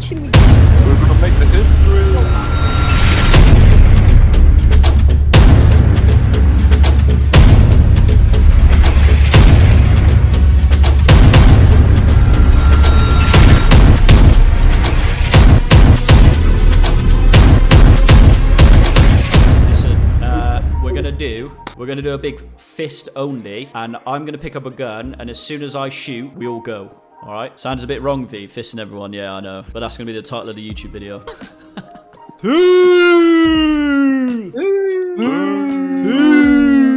punching me? We're gonna make the history. Listen, uh, we're gonna do, we're gonna do a big fist only, and I'm gonna pick up a gun, and as soon as I shoot, we all go. All right? Sounds a bit wrong, V, fisting everyone. Yeah, I know, but that's gonna be the title of the YouTube video.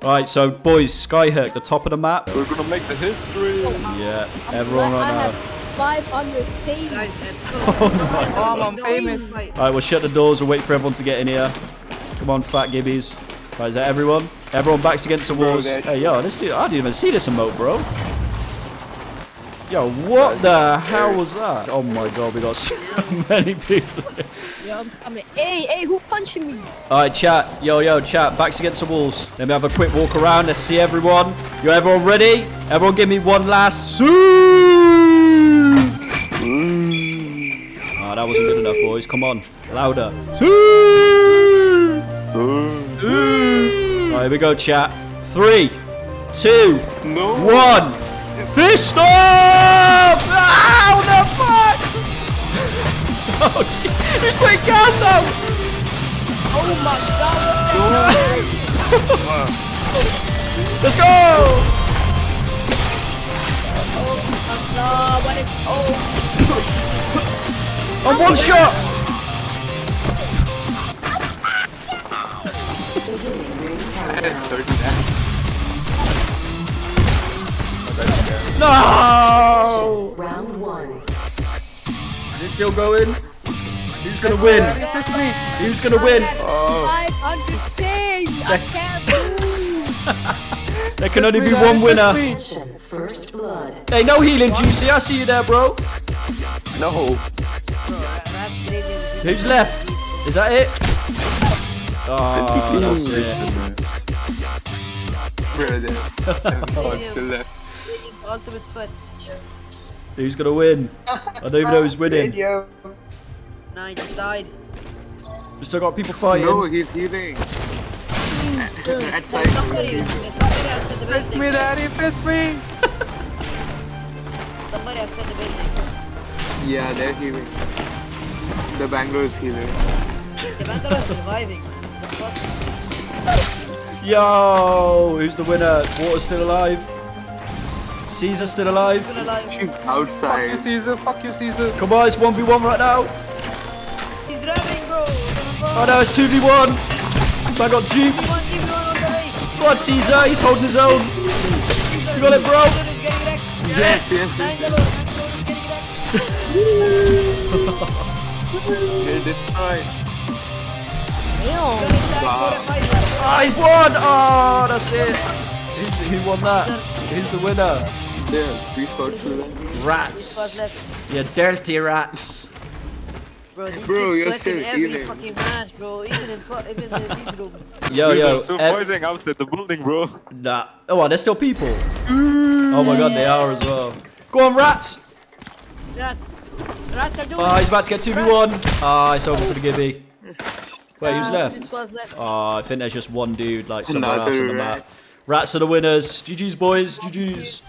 All right, so boys, Skyhook, the top of the map. We're gonna make the history. Yeah, everyone I on. have Uh, 500 pain. Oh, I'm famous. all right, we'll shut the doors. We'll wait for everyone to get in here. Come on, fat gibbies. Right, is that everyone? Everyone backs against the walls. Hey, yo, this dude, I didn't even see this emote, bro. Yo, what the hell was that? Oh my god, we got so many people. Yeah, I'm coming. Hey, hey, who punching me? All right, chat. Yo, yo, chat. Backs against the walls. Let me have a quick walk around. Let's see everyone. You everyone ready? Everyone give me one last. Sue! Oh, ah, that wasn't good enough, boys. Come on. Louder. Sue! All right, here we go, chat. Three, two, No. one. Fist off! Ow, the fuck! oh. He's putting gas out! Oh my god, what the hell? Let's go! Oh my god, what is. Oh. On one shot! No! Round one. Is it still going? Who's gonna win? Who's gonna win? Oh, 500. I can't move. there can only be one winner. Mission first blood. Hey, no healing, Juicy. I see you there, bro. No. Who's left? Is that it? Oh, that's it. Where there? Oh, still left. Ultimate foot. Who's gonna win? I don't even know who's winning. No, he just died. We still got people fighting. No, he's healing. At somebody, there's somebody outside the building. me, daddy, fist me! Somebody outside the building. Yeah, they're healing. The Bangalore is healing. The Bangalore is surviving. Yo, who's the winner? Water's still alive. Caesar's still alive. Still alive. Fuck you, Caesar, fuck you, Caesar. Come on, it's 1v1 right now. He's driving, bro. Oh no, it's 2v1. I got duped. One team going on the race. Come on, Caesar, he's holding his own. You got it, bro. Bangalore is getting wrecked. Yes, yes, yes. Bangalore, Bangalore is getting destroyed. Damn. Wow. Ah, he's won. Oh, that's it. He who won that? Who's the winner? Yeah, three spots to them. Rats. left? You dirty rats. Bro, Bro, you're collecting still every healing. fucking match, bro. Even in, even in these rooms. Yo, these yo. Are so eh. ev- fighting outside the building, bro. nah. Oh, are there still people? Oh my god, they are as well. Go on, rats. Rats. Rats are doing Oh, he's about to get 2v1. Ah, it's over for the Gibby. Wait, who's ah, left? squads left. Oh, I think there's just one dude like somewhere else on the Another map. Rats are the winners. GG's, boys. GG's.